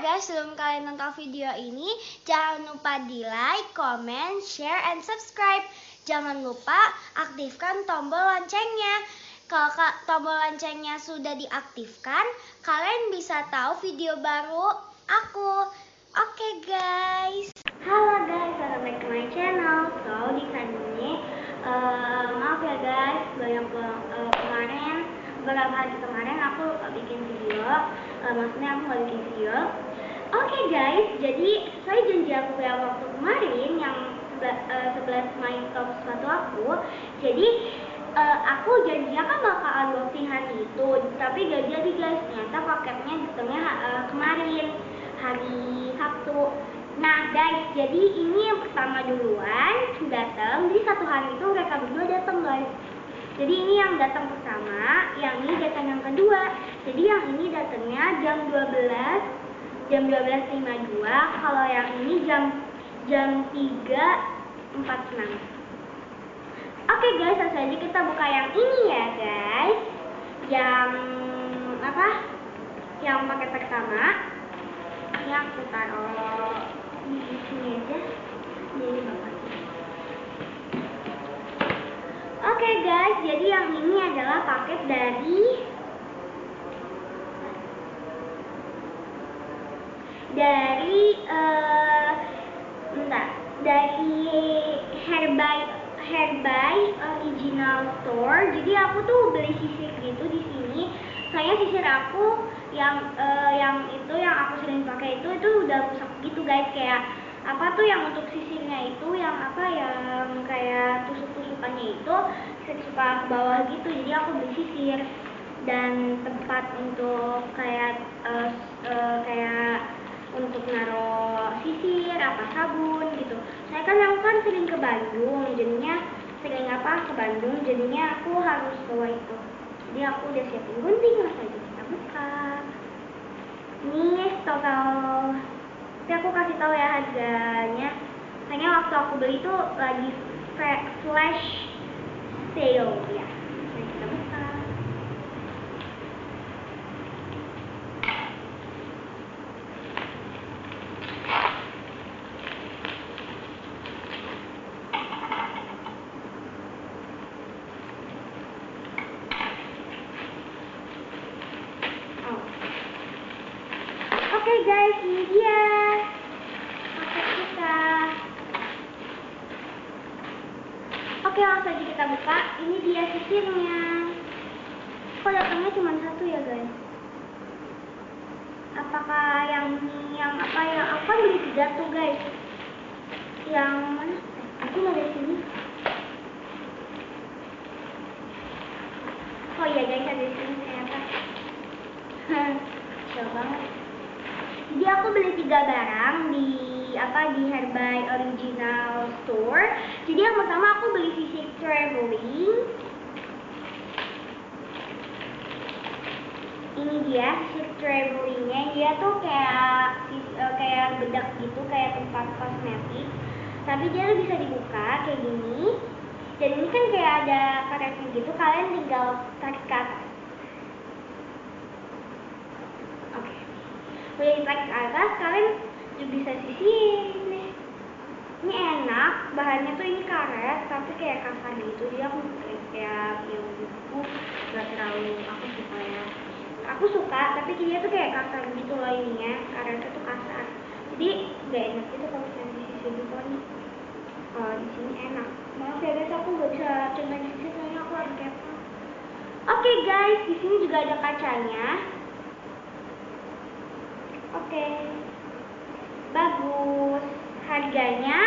guys, sebelum kalian nonton video ini, jangan lupa di like, comment, share, and subscribe. Jangan lupa aktifkan tombol loncengnya. Kalau ka- tombol loncengnya sudah diaktifkan, kalian bisa tahu video baru aku. Oke guys. Halo guys, welcome back to my channel. So di kali eh, maaf ya guys, banyak banget eh, kemarin beberapa hari kemarin aku bikin video Eh, maksudnya aku nggak bikin video oke guys jadi sesuai janji aku yang waktu kemarin yang eh, 11 main top sepatu aku jadi eh, aku janjinya kan bakal unboxing hari itu tapi gak jadi guys ternyata paketnya datangnya eh, kemarin hari Sabtu Nah guys, jadi ini yang pertama duluan datang, jadi satu hari itu mereka berdua datang guys. Jadi ini yang datang pertama, yang ini datang yang kedua. Jadi yang ini datangnya jam 12, jam 12.52. Kalau yang ini jam jam 3.46. Oke guys, langsung aja kita buka yang ini ya guys. Yang apa? Yang paket pertama. Ini aku taruh di sini aja. Jadi. Oke guys, jadi yang ini adalah paket dari dari eh bentar, dari Herbay Herbay Original Store. Jadi aku tuh beli sisir gitu di sini. Soalnya sisir aku yang eh, yang itu yang aku sering pakai itu itu udah rusak gitu guys kayak apa tuh yang untuk sisirnya itu yang apa yang kayak tusuk-tusukannya itu suka ke bawah gitu jadi aku beli sisir dan tempat untuk kayak eh, eh, kayak untuk naro sisir apa sabun gitu. Saya kan aku kan sering ke Bandung jadinya sering apa ke Bandung jadinya aku harus bawa itu. Jadi aku udah siapin gunting langsung aja kita buka ini total tapi aku kasih tahu ya harganya. Kayaknya waktu aku beli itu lagi flash sale ya Mari kita buka Oh. Oke guys, ini dia paket kita. Oke, langsung aja kita buka. Ini dia sisirnya. Kok datangnya cuma satu ya guys? Apakah yang yang apa yang aku beli tiga tuh guys? Yang mana? Eh, Aku mau dari sini. Oh iya guys, ada di sini ternyata. Kecil banget. Jadi aku beli tiga barang di apa di Herbay Original Store. Jadi yang pertama aku beli sisir traveling. Ini dia sisir travelingnya. Dia tuh kayak eh, kayak bedak gitu, kayak tempat kosmetik. Tapi dia tuh bisa dibuka kayak gini. Dan ini kan kayak ada karetnya gitu. Kalian tinggal tarik ke atas. Oke udah ditarik ke atas kalian juga bisa sisihin nih ini enak bahannya tuh ini karet tapi kayak kasar gitu jadi aku kayak, yang buku gak terlalu aku suka ya aku suka tapi dia tuh kayak kasar gitu loh ininya karetnya tuh kasar. Jadi gak enak gitu kalau misalnya disisir gitu nih kalau di sini enak. Maaf ya guys aku gak bisa coba sisir soalnya aku harus kepo oke guys di sini juga ada kacanya. Oke, bagus. Harganya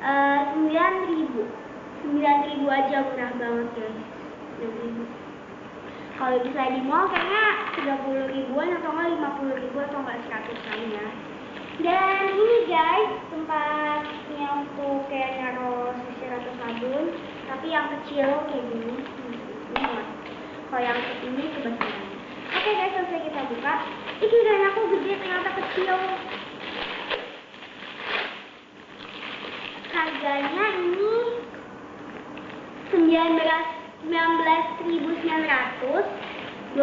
eh, sembilan ribu, sembilan ribu aja murah banget guys. 9.000. Kalau bisa di mall kayaknya tiga puluh ribuan atau nggak lima puluh ribu atau nggak seratus kali ya. Dan ini guys tempatnya untuk kayak naruh sisir atau sabun, tapi yang kecil kayak gini. Ini. Kalau yang ini kebesaran. Oke guys, selesai kita buka. Ih, kirain aku gede ternyata kecil. Harganya ini 19 19.900 20.000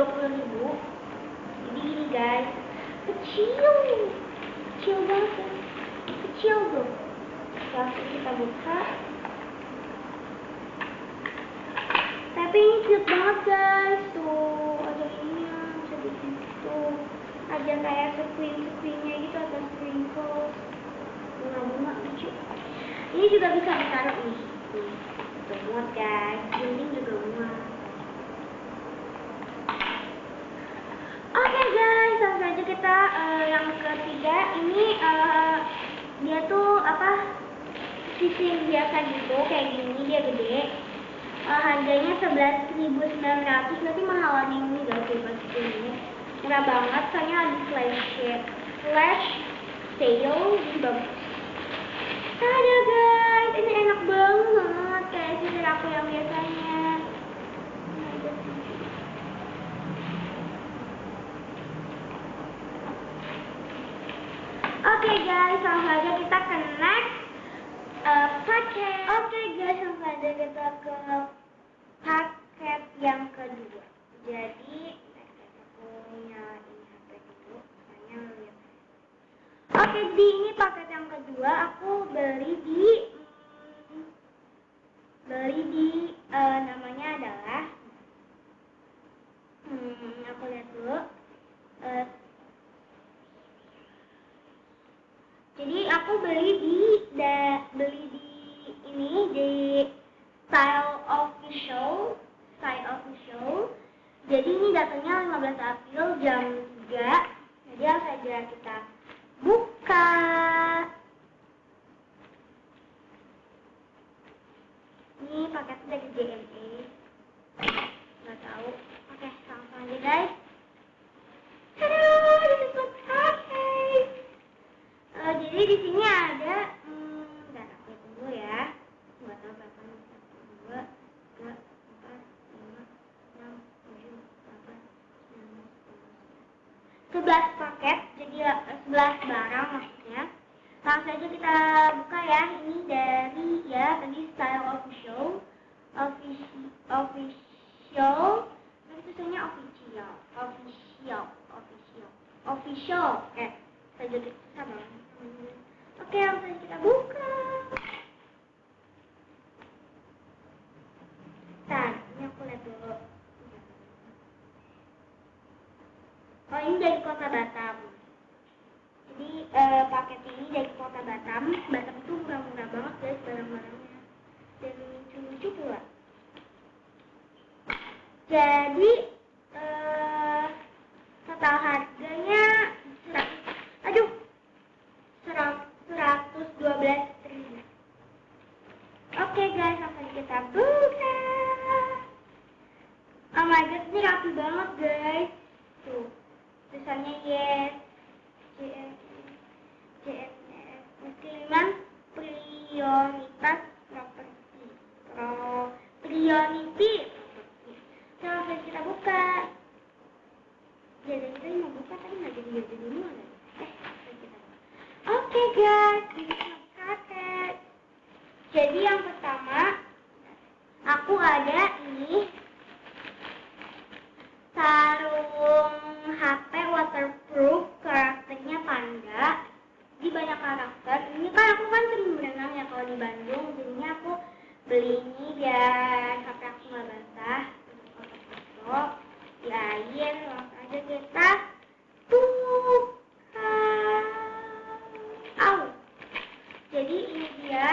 Jadi gini guys, kecil kecil banget kecil tuh langsung kita buka. Tapi ini cute banget guys. Tuh ada ini bisa bikin tuh ada kayak screen screennya gitu atau sprinkles bunga-bunga lucu ini juga bisa ditaruh nih nih tuh muat guys dinding juga muat Oke guys, langsung aja kita uh, yang ketiga ini uh, dia tuh apa sisir biasa gitu kayak gini dia gede. Uh, harganya 11.900 nanti mahalan ini guys pas ini. Murah banget soalnya lagi flash. Flash sale ini bagus. Ada guys, ini enak banget kayak sisir aku yang biasanya. Oke okay guys, langsung aja kita ke next uh, paket. Oke okay guys, langsung aja kita ke paket yang kedua. Jadi, aku HP dulu. Oke, okay, di ini paket yang kedua aku beli di beli di uh, namanya adalah hmm, aku lihat dulu. Uh, jadi aku beli di da, beli di ini di Style Official Style Official jadi ini datangnya 15 April jam 3 jadi aja kita buka ini paketnya dari JME nggak tahu. Oke langsung aja guys Halo, this is Uh, jadi di sini ada, hmm, dan aku hitung dulu ya, nggak tahu berapa nih, satu, dua, tiga, empat, lima, enam, tujuh, delapan, sembilan, sepuluh, sebelas paket, jadi sebelas barang maksudnya. Langsung saja kita buka ya, ini dari ya tadi style official, official, official, nanti tulisannya official, official, official, official, eh, saya jadi sama. Oke, langsung kita buka. Nah, ini aku lihat dulu. Oh, ini dari kota Batam. Jadi, eh, paket ini dari kota Batam. Batam itu murah-murah banget guys barang-barangnya. Dan lucu-lucu pula. Jadi, eh, total harganya aduh 112 ribu. Oke guys, langsung kita buka. Priority. Langsung kita buka. Jadi kita mau buka tapi nggak jadi jadi dulu Eh, kita. Oke guys, ini paket. Jadi yang pertama, aku ada ini sarung HP waterproof karakternya panda. Di banyak karakter. Ini kan aku kan sering berenang ya kalau di Bandung, jadinya aku beli ini biar HP aku nggak basah. Foto-foto di air, langsung aja kita buka. Au. Jadi ini dia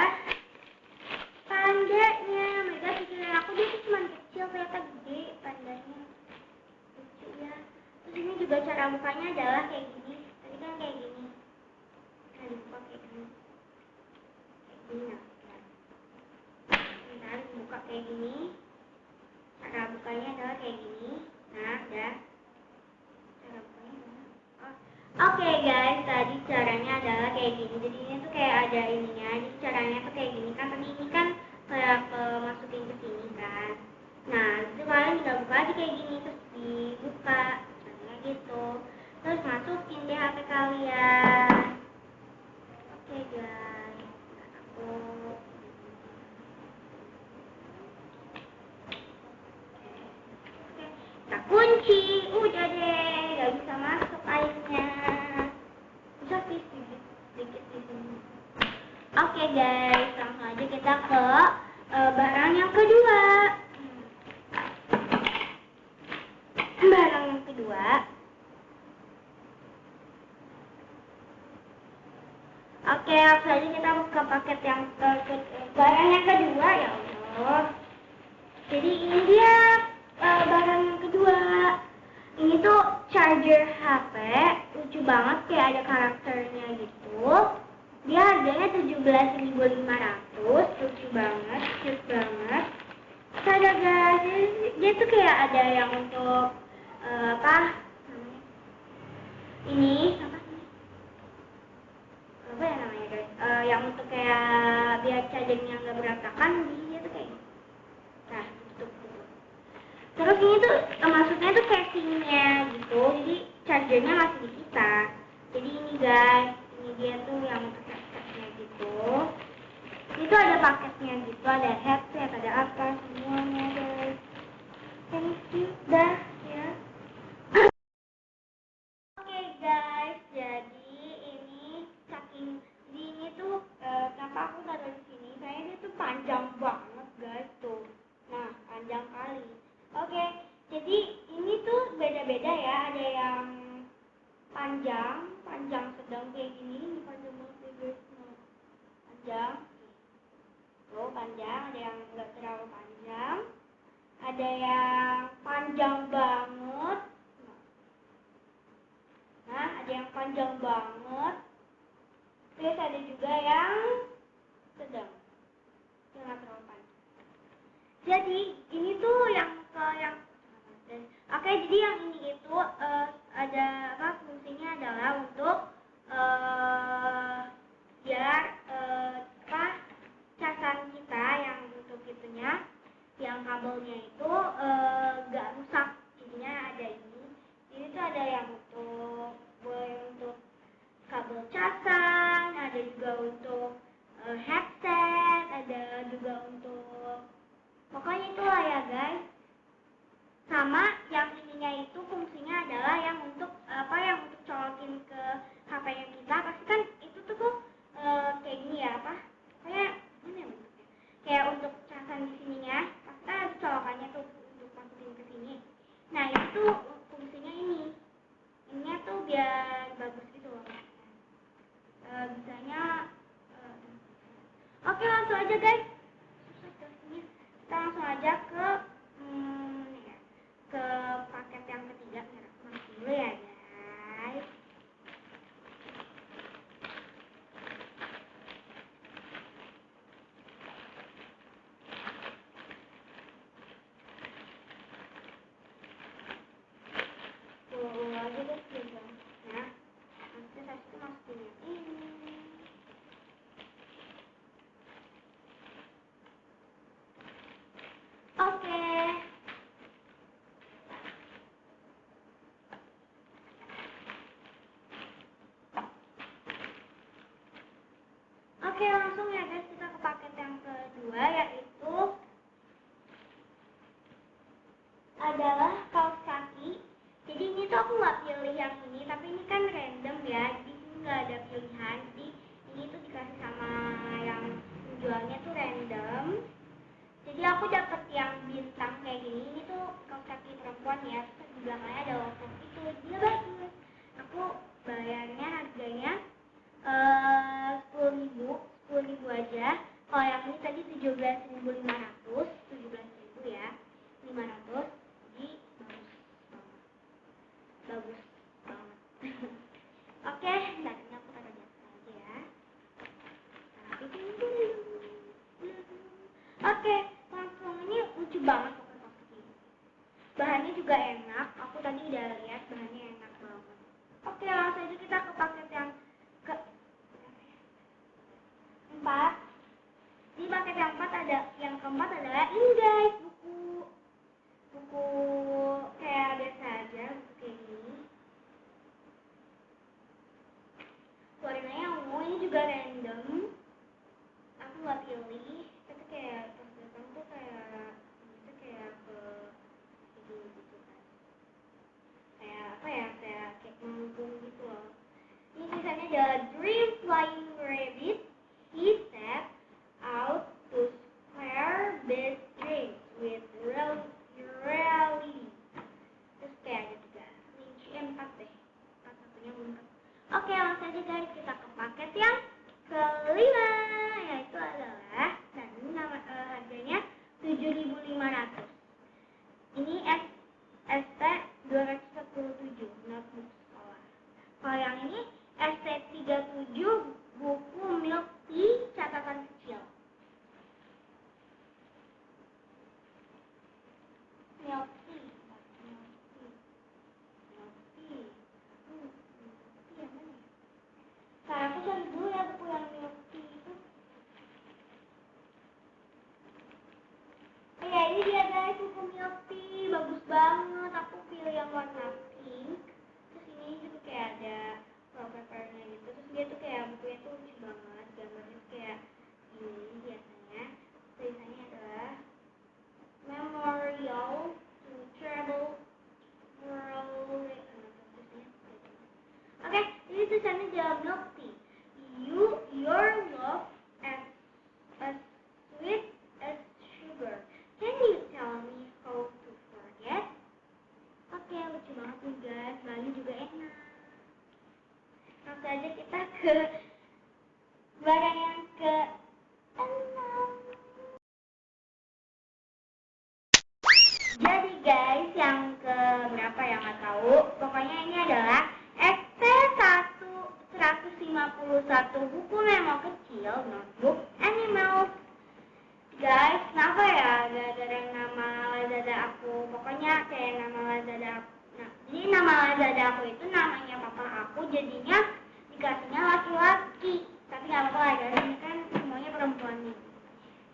pandanya. Mereka pikiran aku dia tuh cuma kecil ternyata gede pandanya. Lucu ya. Terus ini bukanya adalah kayak gini. Tadi kan kayak gini. Nah dibuka kayak gini. Kayak gini nah. Bentar buka kayak gini. Cara bukanya adalah kayak gini. Nah, udah. Cara bukanya adalah oh. Oke okay, guys, tadi caranya adalah kayak gini. Jadi ini tuh kayak ada ininya. Jadi caranya tuh kayak gini kan. Tapi ini kan kayak ke masukin ke sini kan. Nah, itu kalian tinggal buka aja kayak gini terus dibuka. Caranya gitu. Terus masukin deh HP kalian. Oke okay, guys, aku kita kunci udah deh gak bisa masuk airnya guys, langsung aja kita ke uh, barang yang kedua. Barang yang kedua. Oke, langsung aja kita ke paket yang ke, ke, ke barang yang kedua ya Allah. Jadi ini dia uh, barang yang kedua. Ini tuh charger HP, lucu banget kayak ada karakternya gitu. Dia harganya 17.500, lucu banget, cute banget. Terus ada guys, dia tuh kayak ada yang untuk uh, apa? Ini apa sih? Apa ya namanya guys? Uh, yang untuk kayak biar chargernya nggak berantakan, jadi dia tuh kayak Nah, tutup dulu. Terus ini tuh eh, maksudnya tuh casingnya gitu, jadi chargernya masih di kita. Jadi ini guys, ini dia tuh yang headsetnya gitu. Itu ada paketnya gitu, ada headset, ada apa semuanya guys. Thank you, dah ya. Oke guys, jadi ini saking di ini tuh eh, kenapa aku taruh di sini? Saya dia tuh panjang banget guys tuh. Nah, panjang kali. Oke, jadi ini tuh beda-beda ya. Ada yang panjang, panjang sedang kayak gini, ini panjang banget ya guys. Nah, panjang. Tuh panjang, ada yang nggak terlalu panjang. Ada yang panjang banget. Nah, ada yang panjang banget. Terus ada juga yang sedang. Yang nggak terlalu panjang. Jadi ini tuh yang ke yang Oke, jadi yang ini itu eh, ada apa fungsinya adalah untuk eh biar eh, apa casan kita yang untuk itunya yang kabelnya itu nggak rusak. Jadinya ada ini. Ini tuh ada yang untuk untuk kabel casan ada juga untuk eh, headset ada juga untuk pokoknya itulah ya guys. Sama yang ininya itu fungsinya adalah yang untuk apa yang untuk colokin ke HP nya kita pasti kan itu tuh kok eh, kayak gini ya apa kayak gini ya bentuknya kayak untuk casan di sininya pasti kan ada colokannya tuh untuk masukin ke sini nah itu tuh fungsinya ini ininya tuh biar bagus gitu loh Eh, bisanya eh, oke langsung aja guys susah jelasinnya kita langsung aja ke hmm, ini ya, ke paket yang ketiga Ntar aku masuk dulu ya guys Tunggu aja guys biasanya nanti saya itu masukin yang ini Oke. Oke, langsung ya guys kita ke paket yang kedua yaitu adalah kaos kaki. Jadi ini tuh aku nggak pilih yang ini, tapi ini kan random ya. Di sini nggak ada pilihan. Jadi ini tuh dikasih sama yang penjualnya tuh random. Jadi aku dapet yang bintang kayak gini. Ini tuh kaos kaki perempuan ya. Terus di belakangnya ada logo itu. Dia bagus. Aku bayarnya harganya eh 10 aja. Kalau yang ini tadi 17.500, 17.000 ya. 500 51 buku memang kecil, notebook, animal. Guys, kenapa ya ada yang nama Lazada aku? Pokoknya kayak nama Lazada aku. Nah, jadi nama Lazada aku itu namanya papa aku, jadinya dikasihnya laki-laki. Tapi nggak apa-apa ya, ini kan semuanya perempuan nih.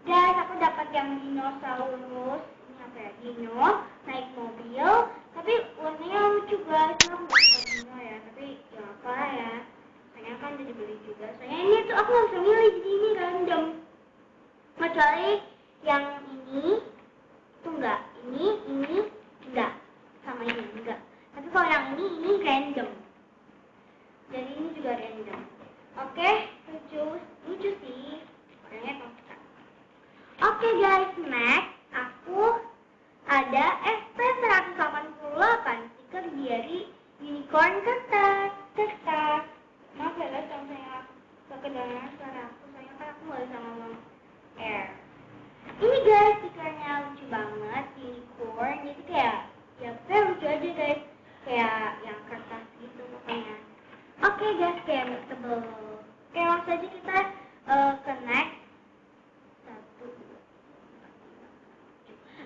Guys, aku dapat yang dinosaurus. Ini apa ya? Dino, naik mobil. Tapi warnanya lucu guys. Aku dino ya, tapi ya apa ya soalnya kan udah dibeli juga. Soalnya ini tuh aku nggak bisa milih jadi ini random. Kecuali yang ini itu enggak ini ini enggak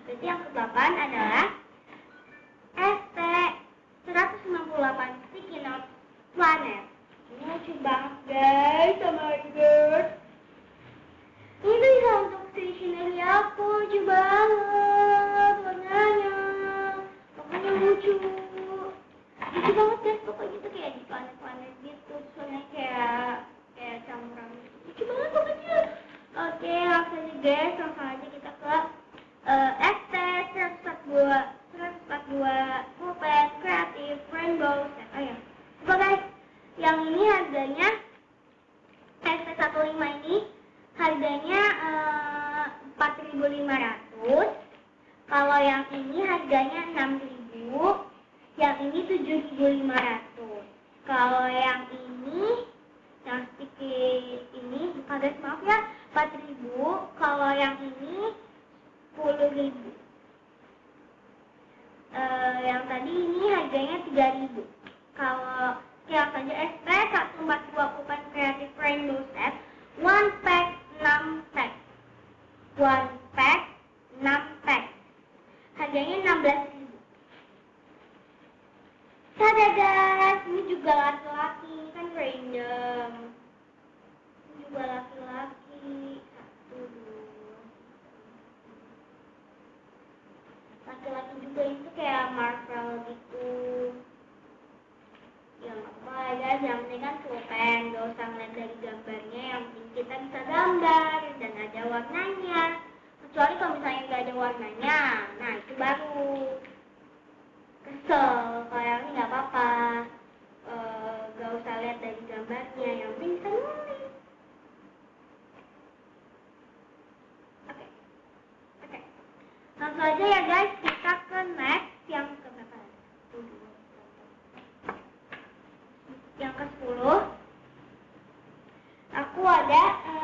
Berarti yang ke-8 adalah 1500 Kalau yang ini harganya 6.000, yang ini 7.500. Yang ke-10 aku ada eh,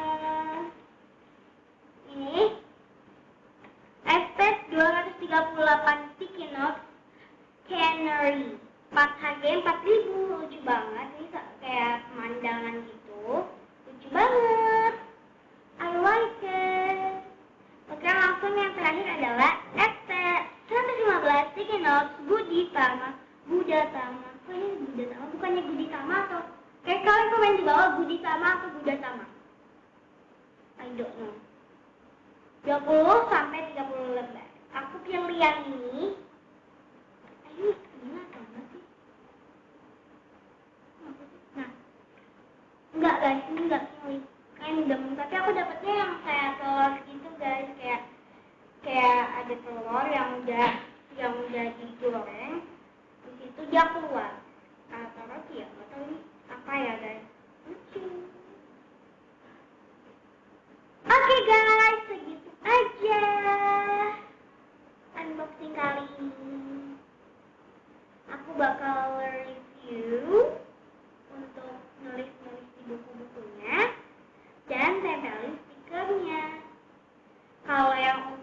Kalau